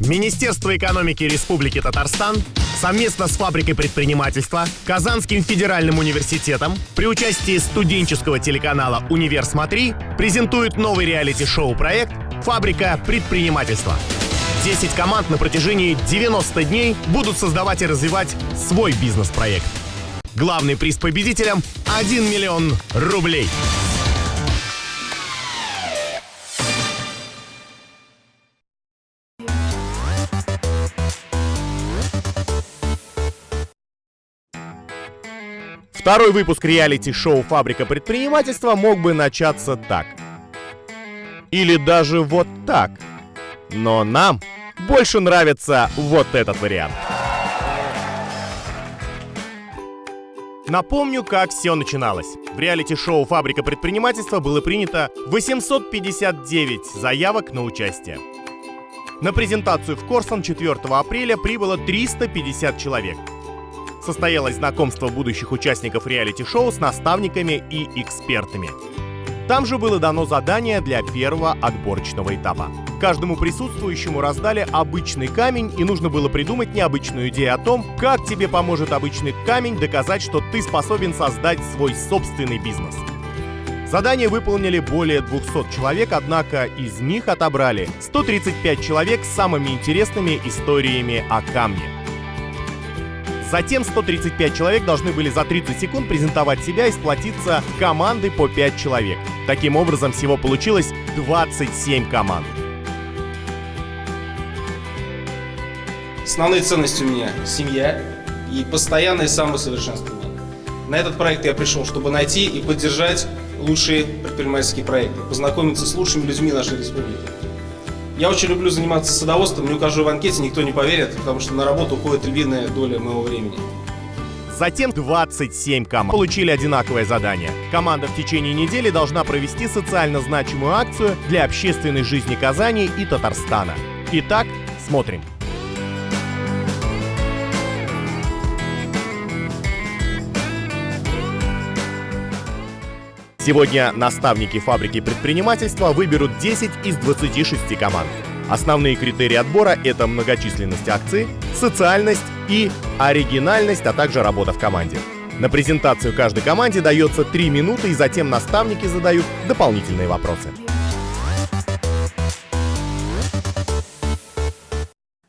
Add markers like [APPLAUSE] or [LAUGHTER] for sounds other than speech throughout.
Министерство экономики Республики Татарстан совместно с фабрикой предпринимательства, Казанским федеральным университетом при участии студенческого телеканала «Универ Смотри» презентует новый реалити-шоу проект «Фабрика предпринимательства». 10 команд на протяжении 90 дней будут создавать и развивать свой бизнес-проект. Главный приз победителям – 1 миллион рублей. Второй выпуск реалити-шоу «Фабрика предпринимательства» мог бы начаться так. Или даже вот так. Но нам больше нравится вот этот вариант. Напомню, как все начиналось. В реалити-шоу «Фабрика предпринимательства» было принято 859 заявок на участие. На презентацию в Корсон 4 апреля прибыло 350 человек – состоялось знакомство будущих участников реалити-шоу с наставниками и экспертами. Там же было дано задание для первого отборочного этапа. Каждому присутствующему раздали обычный камень, и нужно было придумать необычную идею о том, как тебе поможет обычный камень доказать, что ты способен создать свой собственный бизнес. Задание выполнили более 200 человек, однако из них отобрали 135 человек с самыми интересными историями о камне. Затем 135 человек должны были за 30 секунд презентовать себя и сплотиться команды по 5 человек. Таким образом, всего получилось 27 команд. Основные ценности у меня – семья и постоянное самосовершенствование. На этот проект я пришел, чтобы найти и поддержать лучшие предпринимательские проекты, познакомиться с лучшими людьми нашей республики. Я очень люблю заниматься садоводством, не укажу в анкете, никто не поверит, потому что на работу уходит львиная доля моего времени. Затем 27 команд получили одинаковое задание. Команда в течение недели должна провести социально значимую акцию для общественной жизни Казани и Татарстана. Итак, смотрим. Сегодня наставники фабрики предпринимательства выберут 10 из 26 команд. Основные критерии отбора — это многочисленность акций, социальность и оригинальность, а также работа в команде. На презентацию каждой команде дается 3 минуты, и затем наставники задают дополнительные вопросы.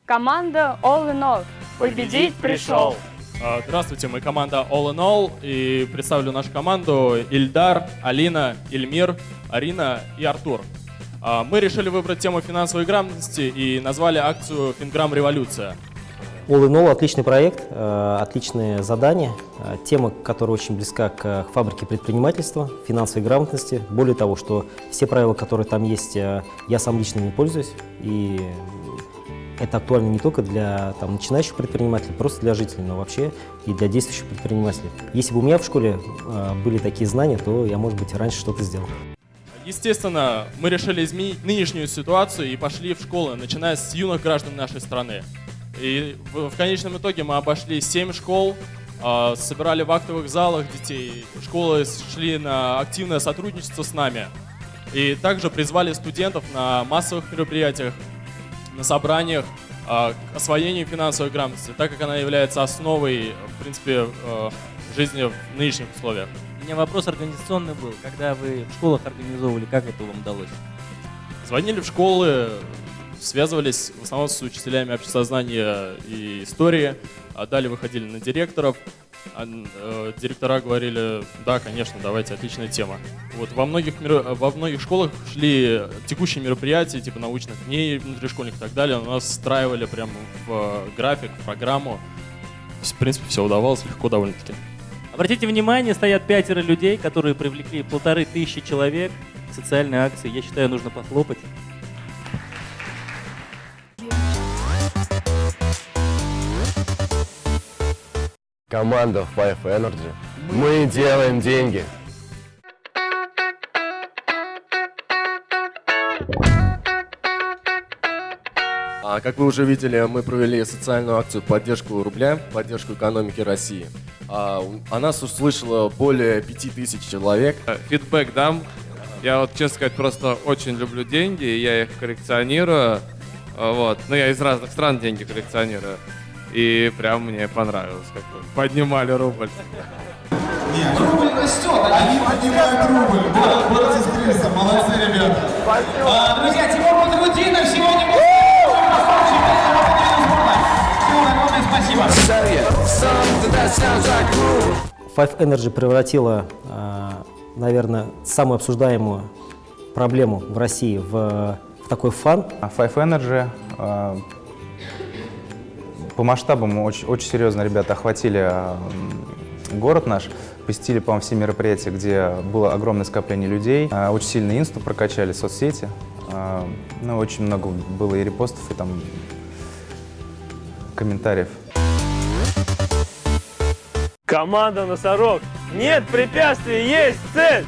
Команда All in All. Победить пришел. А, здравствуйте, мы команда All in All и представлю нашу команду Ильдар, Алина, Ильмир, Арина и Артур. А, мы решили выбрать тему финансовой грамотности и назвали акцию «Финграмм Революция». All in All – отличный проект, э, отличные задания, э, тема, которая очень близка к фабрике предпринимательства, финансовой грамотности. Более того, что все правила, которые там есть, э, я сам лично не пользуюсь, и это актуально не только для там, начинающих предпринимателей, просто для жителей, но вообще и для действующих предпринимателей. Если бы у меня в школе э, были такие знания, то я, может быть, раньше что-то сделал. Естественно, мы решили изменить нынешнюю ситуацию и пошли в школы, начиная с юных граждан нашей страны. И в, в конечном итоге мы обошли 7 школ, э, собирали в актовых залах детей, школы шли на активное сотрудничество с нами. И также призвали студентов на массовых мероприятиях на собраниях э, к освоению финансовой грамотности, так как она является основой, в принципе, э, жизни в нынешних условиях. У меня вопрос организационный был. Когда вы в школах организовывали, как это вам удалось? Звонили в школы, связывались в основном с учителями общесознания и истории, а далее выходили на директоров, а, директора говорили, да, конечно, давайте, отличная тема. Вот во многих, во многих школах шли текущие мероприятия, типа научных дней внутришкольных и так далее, у нас встраивали прямо в график, в программу. В принципе, все удавалось легко довольно-таки. Обратите внимание, стоят пятеро людей, которые привлекли полторы тысячи человек к социальной акции. Я считаю, нужно похлопать. Команда Five Energy. Мы делаем деньги. А, как вы уже видели, мы провели социальную акцию поддержку рубля, поддержку экономики России. А, о нас услышало более 5000 человек. Фидбэк дам. Я вот, честно сказать, просто очень люблю деньги, я их коллекционирую. А, Вот. Ну, я из разных стран деньги коллекционирую. И прям мне понравилось, как бы поднимали рубль. Нет, рубль растет, они поднимают рубль. Вот, борются с кризисом, молодцы, ребята. А, друзья, Тимур Батрудинов сегодня был Спасибо. Five Energy превратила, э, наверное, самую обсуждаемую проблему в России в, в такой фан. А Five Energy э, по масштабам очень, очень серьезно ребята охватили э, город наш, посетили, по-моему, все мероприятия, где было огромное скопление людей, Э, очень сильно инсту прокачали, соцсети, Э, ну, очень много было и репостов, и там комментариев. Команда «Носорог». Нет препятствий, есть цель!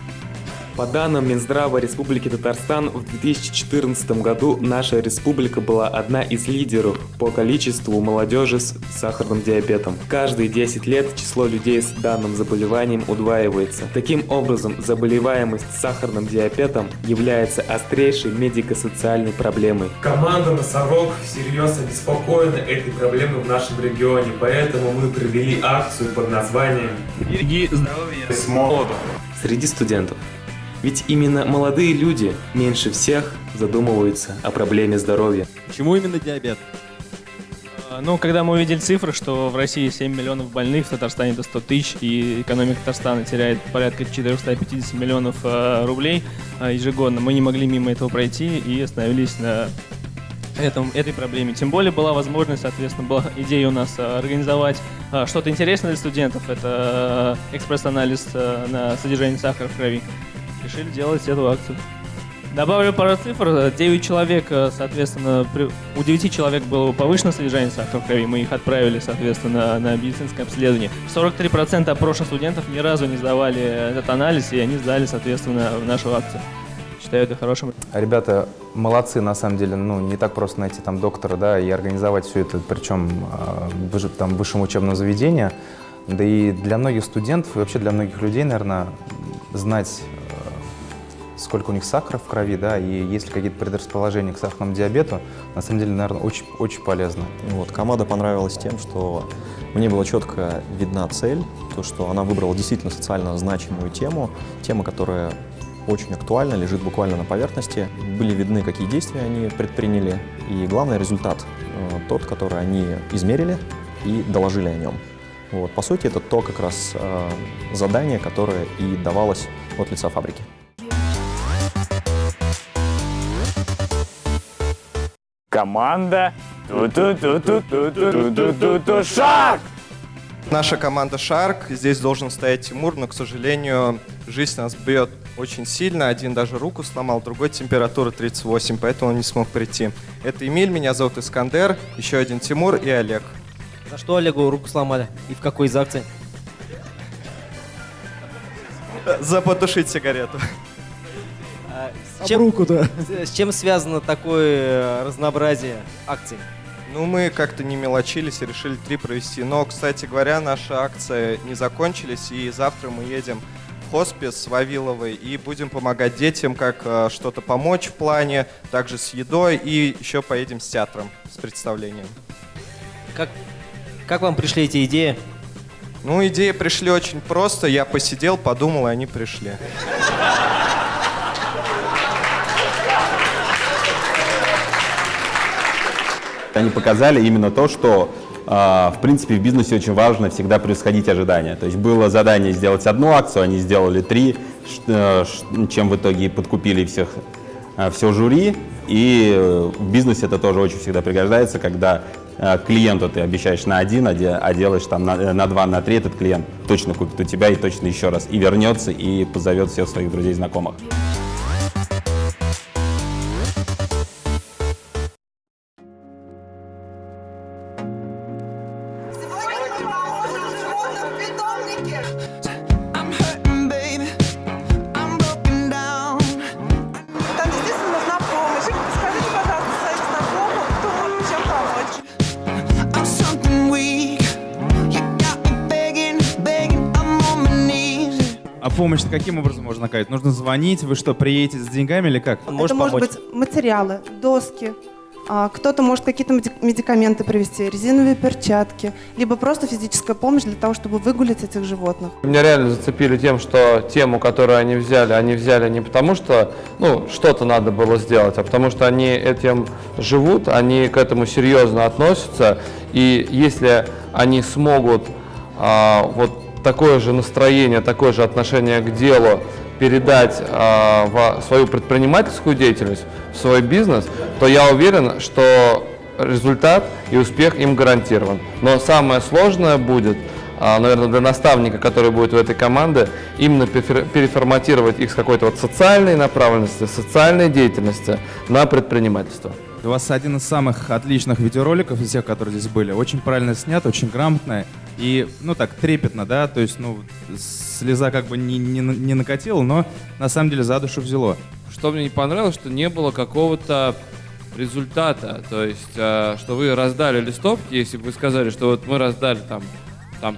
По данным Минздрава Республики Татарстан, в 2014 году наша республика была одна из лидеров по количеству молодежи с сахарным диабетом. Каждые 10 лет число людей с данным заболеванием удваивается. Таким образом, заболеваемость сахарным диабетом является острейшей медико-социальной проблемой. Команда «Носорог» всерьез обеспокоена этой проблемой в нашем регионе, поэтому мы провели акцию под названием «Береги здоровье с молоду». Среди студентов. Ведь именно молодые люди меньше всех задумываются о проблеме здоровья. Почему именно диабет? А, Ну, когда мы увидели цифры, что в России 7 миллионов больных, в Татарстане до 100 тысяч, и экономика Татарстана теряет порядка 450 миллионов э, рублей э, ежегодно, мы не могли мимо этого пройти и остановились на этом, этой проблеме. Тем более была возможность, соответственно, была идея у нас организовать что-то интересное для студентов. Это экспресс-анализ на содержание сахара в крови. Решили делать эту акцию. Добавлю пару цифр. 9 человек, э, соответственно, при- у 9 человек было повышено содержание сахара в крови. Мы их отправили, соответственно, на медицинское обследование. 43% опрошенных студентов ни разу не сдавали этот анализ, и они сдали, соответственно, в нашу акцию. Считаю это хорошим. Ребята молодцы, на самом деле, ну, не так просто найти там доктора, да, и организовать все это, причем выше- там, в высшем учебном заведении. Да и для многих студентов, и вообще для многих людей, наверное, знать, сколько у них сахара в крови, да, и есть ли какие-то предрасположения к сахарному диабету, на самом деле, наверное, очень, очень полезно. Вот, команда понравилась тем, что мне была четко видна цель, то, что она выбрала действительно социально значимую тему, тема, которая очень актуальна, лежит буквально на поверхности. Были видны, какие действия они предприняли, и главный результат э, тот, который они измерили и доложили о нем. Вот, по сути, это то как раз э, задание, которое и давалось от лица фабрики. Команда шаг! Наша команда Шарк. Здесь должен стоять Тимур, но, к сожалению, жизнь нас бьет очень сильно. Один даже руку сломал, другой температура 38, поэтому он не смог прийти. Это Эмиль, меня зовут Искандер, еще один Тимур и Олег. За что Олегу руку сломали? И в какой из акций? За потушить сигарету. С чем, с- с чем связано такое э, разнообразие акций? Ну, мы как-то не мелочились и решили три провести. Но, кстати говоря, наши акции не закончились, и завтра мы едем в хоспис с Вавиловой и будем помогать детям, как э, что-то помочь в плане, также с едой, и еще поедем с театром, с представлением. Как, как вам пришли эти идеи? Ну, идеи пришли очень просто. Я посидел, подумал, и они пришли. Они показали именно то, что а, в принципе в бизнесе очень важно всегда превосходить ожидания. То есть было задание сделать одну акцию, они сделали три, э, чем в итоге подкупили всех, а, все жюри. И э, в бизнесе это тоже очень всегда пригождается, когда э, клиенту ты обещаешь на один, а де- а делаешь там на, э, на два, на три, этот клиент точно купит у тебя и точно еще раз. И вернется, и позовет всех своих друзей, знакомых. Помощь каким образом можно оказать? Нужно звонить? Вы что, приедете с деньгами или как? Это может быть материалы, доски, А, Кто-то может какие-то меди- медикаменты привезти, резиновые перчатки, либо просто физическая помощь для того, чтобы выгулить этих животных. Меня реально зацепили тем, что тему, которую они взяли, они взяли не потому, что ну, что-то надо было сделать, а потому что они этим живут, они к этому серьезно относятся. И если они смогут а, вот такое же настроение, такое же отношение к делу передать а, в свою предпринимательскую деятельность, в свой бизнес, то я уверен, что результат и успех им гарантирован. Но самое сложное будет, а, наверное, для наставника, который будет в этой команде, именно переформатировать их с какой-то вот социальной направленности, социальной деятельности на предпринимательство. У вас один из самых отличных видеороликов из всех, которые здесь были. Очень правильно снят, очень грамотно и, ну так, трепетно, да, то есть, ну, слеза как бы не, не, не накатила, но на самом деле за душу взяло. Что мне не понравилось, что не было какого-то результата. То есть, э, что вы раздали листовки, если бы вы сказали, что вот мы раздали там, там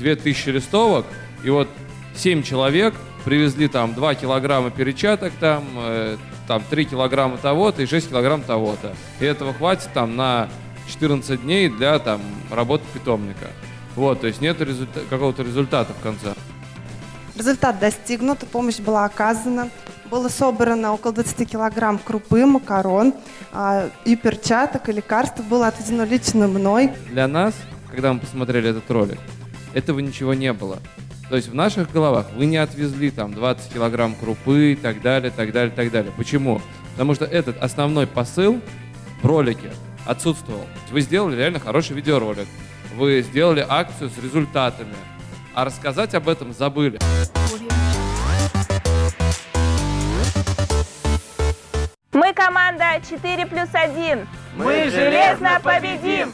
2000 листовок, и вот 7 человек привезли там 2 килограмма перечаток, там, э, там 3 килограмма того-то и 6 килограмм того-то. И этого хватит там на 14 дней для там работы питомника. Вот, то есть нет результа- какого-то результата в конце. Результат достигнут, помощь была оказана. Было собрано около 20 килограмм крупы, макарон а, и перчаток, и лекарств было отведено лично мной. Для нас, когда мы посмотрели этот ролик, этого ничего не было. То есть в наших головах вы не отвезли там 20 килограмм крупы и так далее, так далее, так далее. Почему? Потому что этот основной посыл в ролике отсутствовал. Вы сделали реально хороший видеоролик. Вы сделали акцию с результатами. А рассказать об этом забыли. Мы команда 4 плюс 1. Мы железно победим!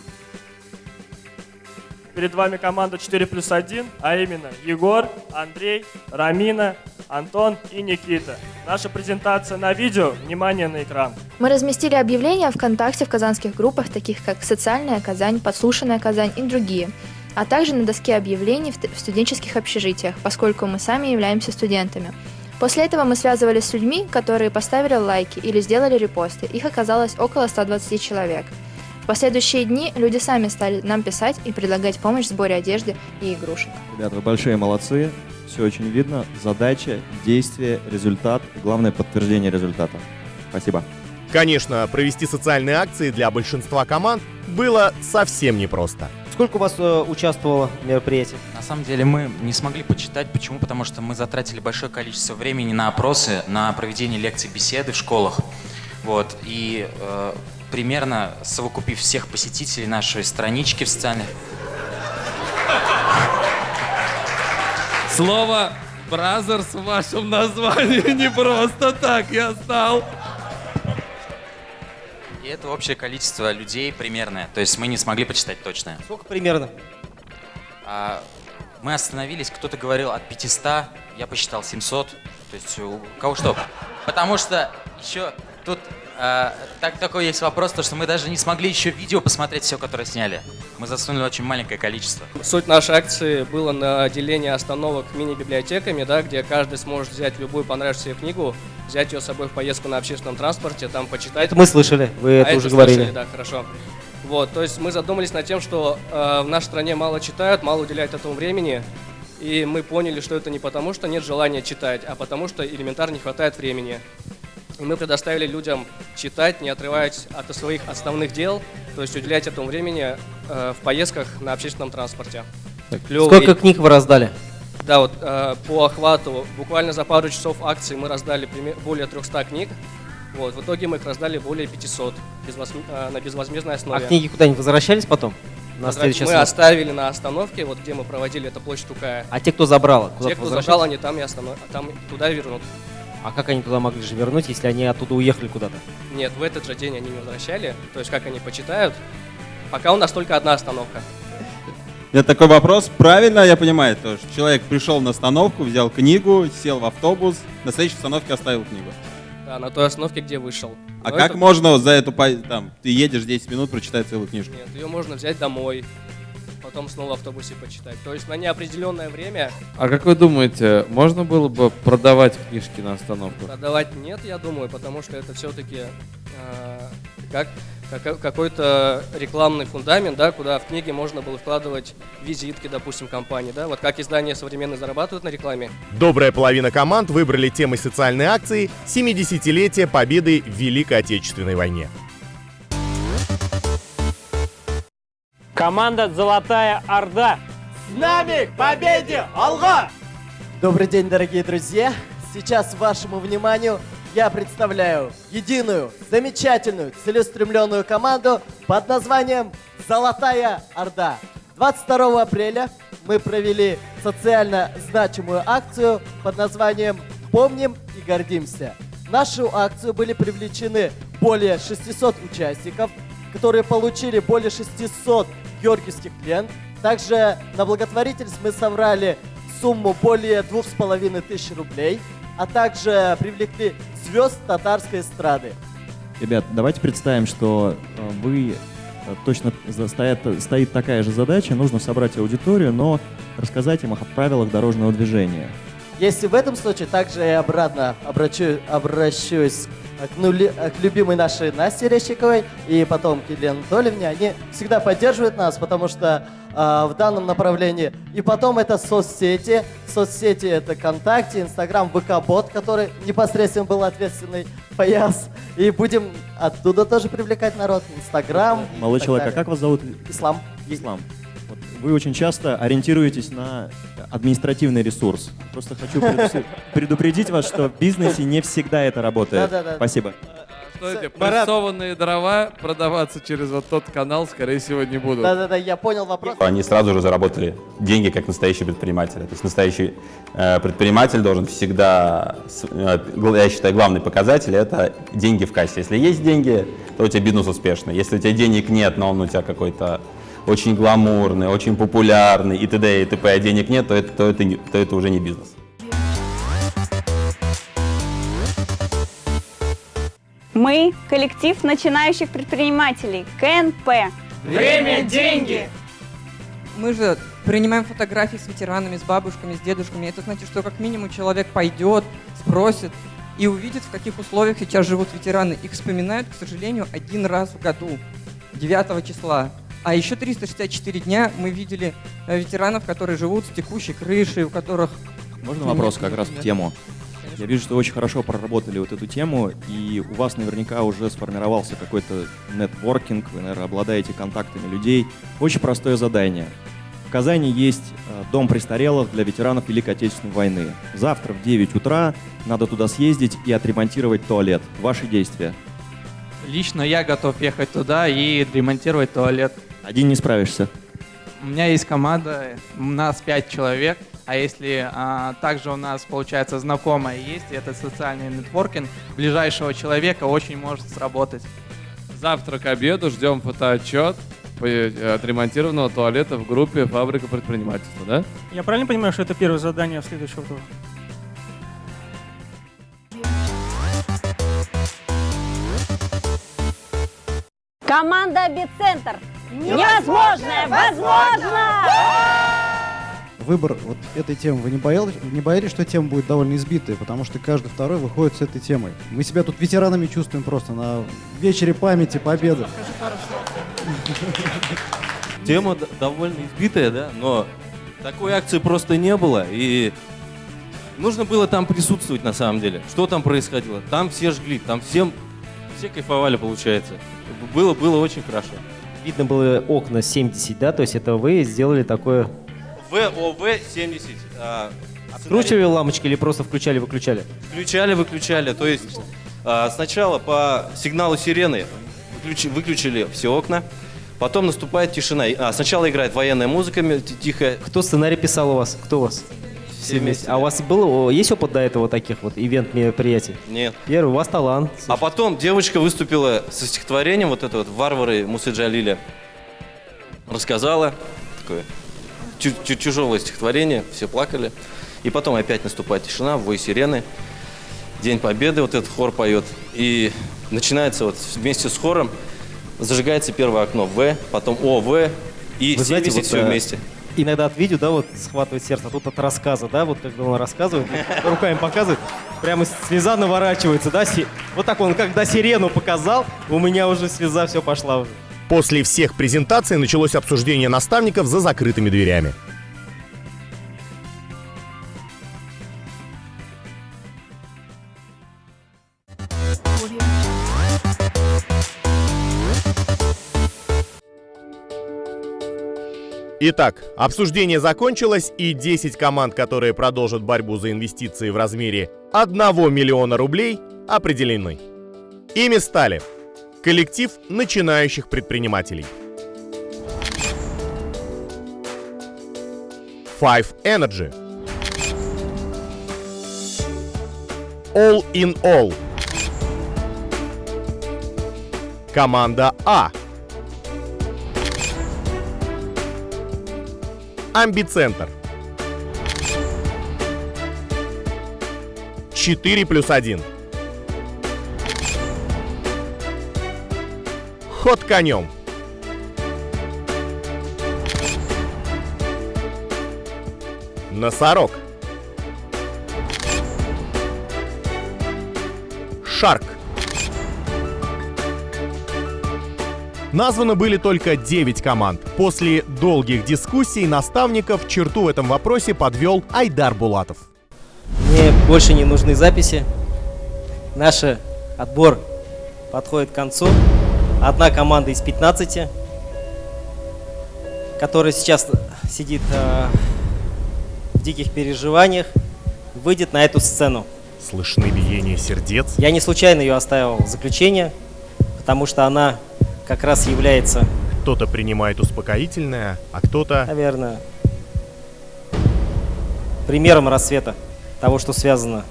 Перед вами команда 4 плюс 1, а именно Егор, Андрей, Рамина, Антон и Никита. Наша презентация на видео. Внимание на экран. Мы разместили объявления ВКонтакте в казанских группах, таких как «Социальная Казань», «Подслушанная Казань» и другие, а также на доске объявлений в студенческих общежитиях, поскольку мы сами являемся студентами. После этого мы связывались с людьми, которые поставили лайки или сделали репосты. Их оказалось около 120 человек. В последующие дни люди сами стали нам писать и предлагать помощь в сборе одежды и игрушек. Ребята, вы большие молодцы. Все очень видно. Задача, действие, результат. И главное подтверждение результата. Спасибо. Конечно, провести социальные акции для большинства команд было совсем непросто. Сколько у вас э, участвовало в мероприятии? На самом деле мы не смогли почитать. Почему? Потому что мы затратили большое количество времени на опросы, на проведение лекций, беседы в школах. Вот. И э, примерно совокупив всех посетителей нашей странички в социальных... Слово «бразерс» в вашем названии не просто так, я знал. И это общее количество людей примерное. То есть мы не смогли почитать точное. Сколько примерно? А, мы остановились, кто-то говорил от 500, я посчитал 700. То есть у кого что? Потому что еще тут а, так, такой есть вопрос, то что мы даже не смогли еще видео посмотреть все, которое сняли. Мы засунули очень маленькое количество. Суть нашей акции была на деление остановок мини-библиотеками, да, где каждый сможет взять любую понравившуюся книгу, взять ее с собой в поездку на общественном транспорте, там почитать. Это мы слышали, вы это А уже слышали, говорили. да, хорошо. Вот, то есть мы задумались над тем, что э, в нашей стране мало читают, мало уделяют этому времени, и мы поняли, что это не потому, что нет желания читать, а потому что элементарно не хватает времени. И мы предоставили людям читать, не отрываясь от своих основных дел, то есть уделять этому времени э, в поездках на общественном транспорте. Клёвый- Сколько книг вы раздали? Да, вот э, по охвату буквально за пару часов акции мы раздали более 300 книг. Вот, в итоге мы их раздали более 500 безвозм- э, на безвозмездной А основе. книги куда-нибудь возвращались потом? На Возврат- следующий мы оставили на остановке, вот где мы проводили, это площадь Тукая. А те, кто забрал, куда Те, кто возвращались? забрал, они там и останов... там туда вернут. А как они туда могли же вернуть, если они оттуда уехали куда-то? Нет, в этот же день они не возвращали. То есть как они почитают. Пока у нас только одна остановка. Это такой вопрос. Правильно я понимаю, то, что человек пришел на остановку, взял книгу, сел в автобус, на следующей остановке оставил книгу. Да, на той остановке, где вышел. А Но как это- можно за эту, там, ты едешь 10 минут, прочитать целую книжку? Нет, ее можно взять домой, потом снова в автобусе почитать. То есть на неопределенное время А как вы думаете, можно было бы продавать книжки на остановках? продавать нет, я думаю, потому что это все-таки как, как- какой-то рекламный фундамент, да, куда в книги можно было вкладывать визитки, допустим, компании, да, вот как издания современные зарабатывают на рекламе. Добрая половина команд выбрали темой социальной акции «70-летие победы в Великой Отечественной войне». Команда «Золотая Орда». С нами к победе! Алга! Добрый день, дорогие друзья! Сейчас вашему вниманию я представляю единую, замечательную, целеустремленную команду под названием «Золотая Орда». 22 апреля мы провели социально значимую акцию под названием «Помним и гордимся». В нашу акцию были привлечены более 600 участников, которые получили более 600 георгиевских лент. Также на благотворительность мы собрали сумму более двух с половиной тысяч рублей, а также привлекли звезд татарской эстрады. Ребят, давайте представим, что э, вы э, точно стоят, стоит такая же задача, нужно собрать аудиторию, но рассказать им о правилах дорожного движения. Если в этом случае, также я обратно обращу, обращусь к, нули- к любимой нашей Насте Рещиковой и потом к Елене Анатольевне. Они всегда поддерживают нас, потому что а, в данном направлении. И потом это соцсети. Соцсети это ВКонтакте, Инстаграм, ВК-бот, который непосредственно был ответственный [LAUGHS] пояс. И будем оттуда тоже привлекать народ. Инстаграм. Молодой человек, а как вас зовут? Ислам. Ислам. Вы очень часто ориентируетесь на административный ресурс. Просто хочу предупредить- вас, что в бизнесе не всегда это работает. Спасибо. Что эти прессованные дрова продаваться через вот тот канал, скорее всего, не будут. Да-да-да, я понял вопрос. Они сразу же заработали деньги как настоящие предприниматели. То есть настоящий э, предприниматель должен всегда, э, я считаю, главный показатель это деньги в кассе. Если есть деньги, то у тебя бизнес успешный. Если у тебя денег нет, но он у тебя какой-то очень гламурный, очень популярный и т.д. и т.п., а денег нет, то это, то это, не- то это уже не бизнес. Мы – коллектив начинающих предпринимателей, КНП. Время – деньги. Мы же принимаем фотографии с ветеранами, с бабушками, с дедушками. Это значит, что как минимум человек пойдет, спросит и увидит, в каких условиях сейчас живут ветераны. Их вспоминают, к сожалению, один раз в году, 9 числа. А еще 364 дня мы видели э, ветеранов, которые живут с текущей крышей, у которых... Можно вопрос как раз в тему? Я вижу, что вы очень хорошо проработали вот эту тему, и у вас наверняка уже сформировался какой-то нетворкинг, вы, наверное, обладаете контактами людей. Очень простое задание. В Казани есть э, дом престарелых для ветеранов Великой Отечественной войны. Завтра в 9 утра надо туда съездить и отремонтировать туалет. Ваши действия. Лично я готов ехать туда и ремонтировать туалет. Один не справишься. У меня есть команда, у нас пять человек, а если а, также у нас, получается, знакомая есть, и это социальный нетворкинг, ближайшего человека очень может сработать. Завтра к обеду ждем фотоотчет э, отремонтированного туалета в группе «Фабрика предпринимательства», да? Я правильно понимаю, что это первое задание следующего тура? Команда «Бицентр». Невозможное возможно! Выбор вот этой темы, вы не боялись, не боялись, что тема будет довольно избитая, потому что каждый второй выходит с этой темой. Мы себя тут ветеранами чувствуем просто на вечере памяти победы. Тема довольно избитая, да, но такой акции просто не было, и нужно было там присутствовать на самом деле. Что там происходило? Там все жгли, там всем, все кайфовали, получается. Было, было очень хорошо. Видно было окна 70, да, то есть это вы сделали такое... ВОВ-70. а, Откручивали лампочки или просто включали-выключали? Включали, выключали. То есть а, сначала по сигналу сирены выключи- выключили все окна, потом наступает тишина. А, сначала играет военная музыка м- т- тихая. Кто сценарий писал у вас? Кто у вас? Все вместе. А у вас было, о, есть опыт до этого таких вот ивент-мероприятий? Нет. Первый, у вас талант. А потом девочка выступила со стихотворением, вот это вот «Варвары» Мусы Джалиля. Рассказала, такое тяжелое стихотворение, все плакали. И потом опять наступает тишина, вой сирены. День Победы, вот этот хор поет. И начинается вот вместе с хором, зажигается первое окно В, потом О, В, И Вы все знаете, висит вот, все э, вместе. Иногда от видео, да, вот схватывает сердце, а тут от рассказа, да, вот когда он рассказывает, руками показывает, прямо слеза наворачивается, да, вот так он, когда сирену показал, у меня уже слеза все пошла уже. После всех презентаций началось обсуждение наставников за закрытыми дверями. Итак, обсуждение закончилось, и 10 команд, которые продолжат борьбу за инвестиции в размере 1 миллиона рублей, определены. Ими стали. Коллектив начинающих предпринимателей, Five Energy, All in All, команда А, Амбицентр. 4 плюс 1. Ход конем. Носорог. Шарк. Названы были только 9 команд. После долгих дискуссий наставников черту в этом вопросе подвел Айдар Булатов. Мне больше не нужны записи. Наш отбор подходит к концу. Одна команда из 15, которая сейчас сидит э, в диких переживаниях, выйдет на эту сцену. Слышны биение сердец. Я не случайно ее оставил в заключение, потому что она как раз является, Кто-то принимает успокоительное, а кто-то... наверное, примером рассвета того, что связано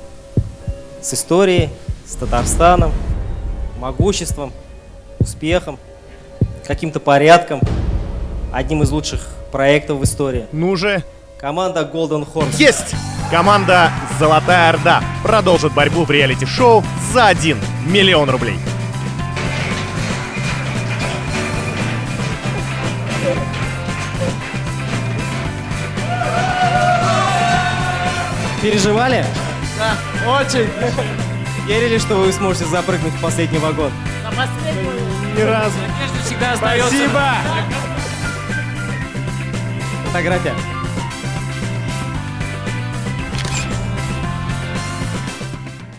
с историей, с Татарстаном, могуществом, успехом, каким-то порядком, одним из лучших проектов в истории. Ну же! Команда Golden Horse. Есть! Команда «Золотая Орда» продолжит борьбу в реалити-шоу за 1 миллион рублей. Переживали? Да, очень. Верили, что вы сможете запрыгнуть в последний вагон? На последнюю. Ни разу. всегда Спасибо. Фотография.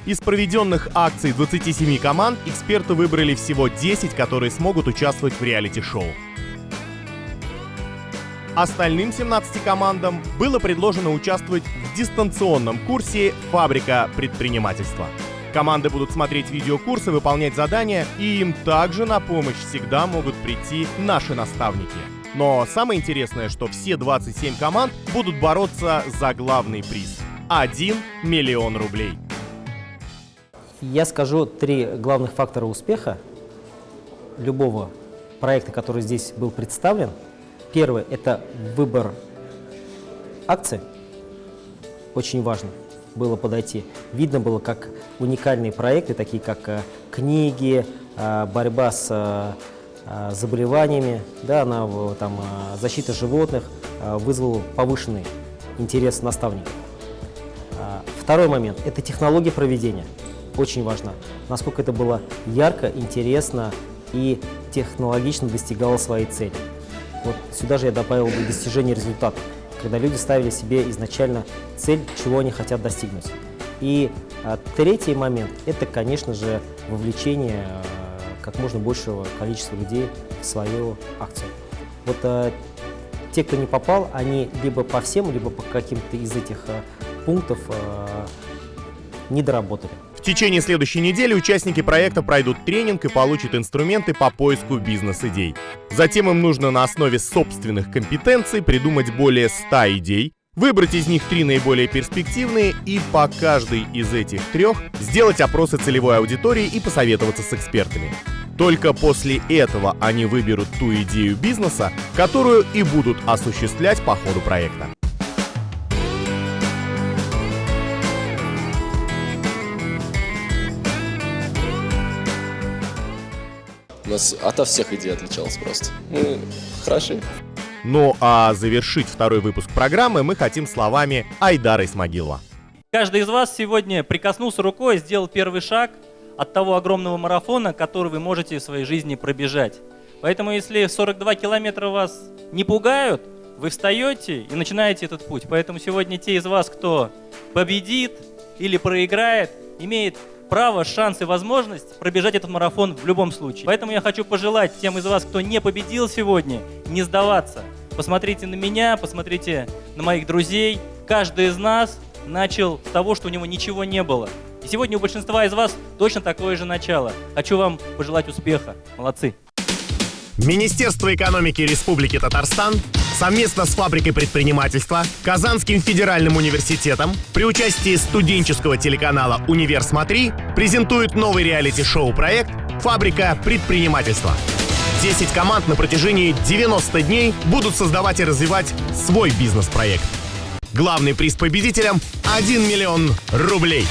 Из проведенных акций 27 команд эксперты выбрали всего 10, которые смогут участвовать в реалити-шоу. Остальным 17 командам было предложено участвовать в дистанционном курсе «Фабрика предпринимательства». Команды будут смотреть видеокурсы, выполнять задания, и им также на помощь всегда могут прийти наши наставники. Но самое интересное, что все 27 команд будут бороться за главный приз – 1 миллион рублей. Я скажу три главных фактора успеха любого проекта, который здесь был представлен. Первый – это выбор акций. Очень важно было подойти. Видно было, как уникальные проекты, такие как э, книги, э, борьба с э, заболеваниями, да, на, там, защита животных, э, вызвал повышенный интерес наставников. Второй момент – это технология проведения. Очень важно, насколько это было ярко, интересно и технологично достигало своей цели. Вот сюда же я добавил бы достижение результата, когда люди ставили себе изначально цель, чего они хотят достигнуть. И а, третий момент – это, конечно же, вовлечение а, как можно большего количества людей в свою акцию. Вот а, те, кто не попал, они либо по всем, либо по каким-то из этих а, пунктов а, не доработали. В течение следующей недели участники проекта пройдут тренинг и получат инструменты по поиску бизнес-идей. Затем им нужно на основе собственных компетенций придумать более 100 идей, выбрать из них три наиболее перспективные и по каждой из этих трех сделать опросы целевой аудитории и посоветоваться с экспертами. Только после этого они выберут ту идею бизнеса, которую и будут осуществлять по ходу проекта. У нас ото всех идей отличалось просто. Мы хороши. Ну а завершить второй выпуск программы мы хотим словами Айдара Исмагилова. Каждый из вас сегодня прикоснулся рукой, сделал первый шаг от того огромного марафона, который вы можете в своей жизни пробежать. Поэтому если 42 километра вас не пугают, вы встаете и начинаете этот путь. Поэтому сегодня те из вас, кто победит или проиграет, имеет право, шанс и возможность пробежать этот марафон в любом случае. Поэтому я хочу пожелать тем из вас, кто не победил сегодня, не сдаваться. Посмотрите на меня, посмотрите на моих друзей. Каждый из нас начал с того, что у него ничего не было. И сегодня у большинства из вас точно такое же начало. Хочу вам пожелать успеха. Молодцы. Министерство экономики Республики Татарстан совместно с фабрикой предпринимательства, Казанским федеральным университетом при участии студенческого телеканала «Универ Смотри» презентует новый реалити-шоу проект «Фабрика предпринимательства». 10 команд на протяжении 90 дней будут создавать и развивать свой бизнес-проект. Главный приз победителям – 1 миллион рублей.